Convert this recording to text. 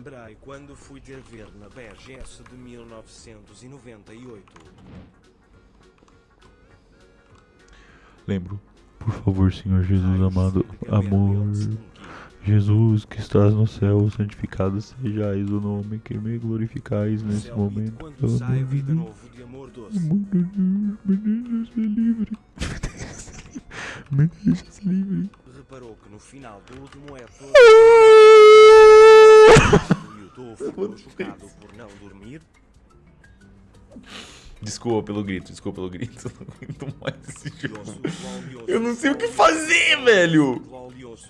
lembrei quando fui te ver na BGS de 1998. Lembro. Por favor, Senhor Jesus amado, amor. Jesus que estás no céu, santificado sejais o nome que me glorificais nesse momento. Quando sai vida novo de amor doce. Amor de Deus, me deixa ser livre. Me deixa ser livre. Reparou que no final do último Ah! Chocado por não dormir? Desculpa pelo grito, desculpa pelo grito. Eu não aguento mais esse jogo. Eu não sei o que fazer, velho.